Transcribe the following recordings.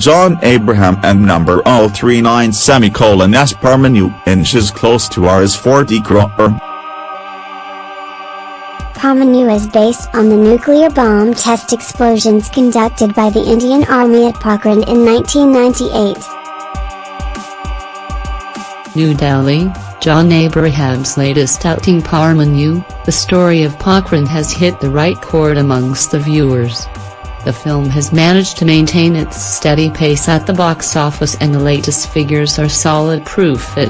John Abraham and number 039 semicolon S Parmanu inches close to Rs 40 crore. Er. Parmanu is based on the nuclear bomb test explosions conducted by the Indian Army at Pokhran in 1998. New Delhi, John Abraham's latest outing Parmanu, the story of Pokhran has hit the right chord amongst the viewers. The film has managed to maintain its steady pace at the box office and the latest figures are solid proof it.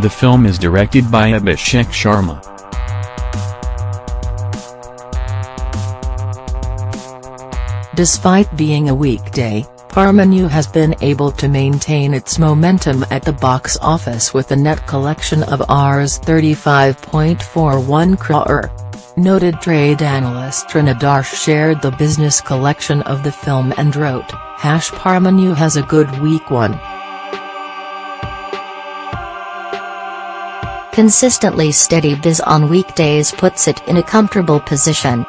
The film is directed by Abhishek Sharma. Despite being a weekday, Parmanu has been able to maintain its momentum at the box office with a net collection of Rs 35.41 crore. Noted trade analyst Taran Adarsh shared the business collection of the film and wrote, Hash Parmanu has a good week one. Consistently steady biz on weekdays puts it in a comfortable position.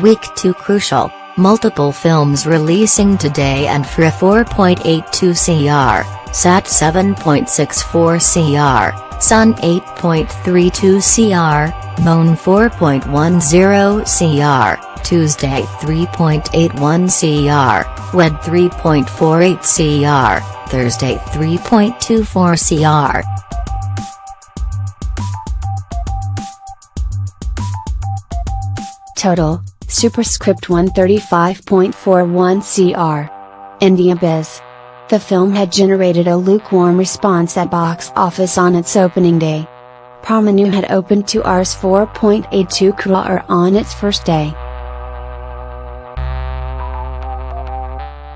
Week 2 crucial, multiple films releasing today and for a 4.82 CR, SAT 7.64 CR, Sun 8.32 CR, Moon 4.10 CR, Tuesday 3.81 CR, Wed 3.48 CR, Thursday 3.24 CR. Total, Superscript 135.41 CR. India Biz. The film had generated a lukewarm response at box office on its opening day. Parmanu had opened to Rs 4.82 crore on its first day.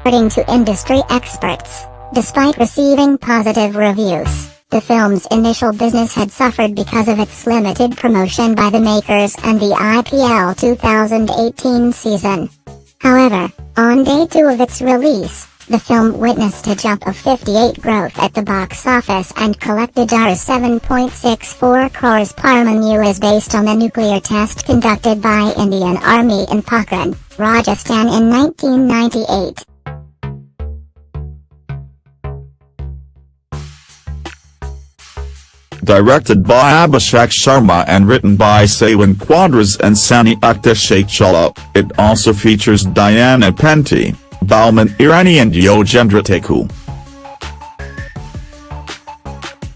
According to industry experts, despite receiving positive reviews, the film's initial business had suffered because of its limited promotion by the makers and the IPL 2018 season. However, on day two of its release, the film witnessed a jump of 58 growth at the box office and collected Rs 7.64 crores. Parmanu is based on the nuclear test conducted by Indian Army in Pokhran, Rajasthan in 1998. Directed by Abhishek Sharma and written by Saiwyn Quadras and Sani Akhtar Shaichala, it also features Diana Penty, Boman Irani and Yogendra Tiku.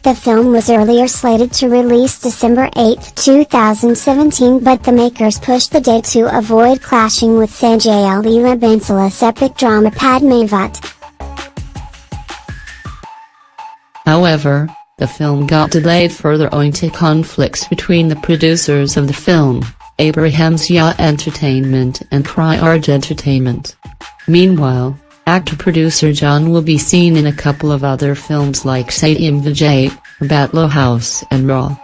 The film was earlier slated to release December 8, 2017 but the makers pushed the date to avoid clashing with Sanjay Leela Bhansali's epic drama Padmavat. However, the film got delayed further owing to conflicts between the producers of the film, Abraham's Ya Entertainment and KriArj Entertainment. Meanwhile, actor-producer John will be seen in a couple of other films like Satyam Vijay, Batla House and Raw.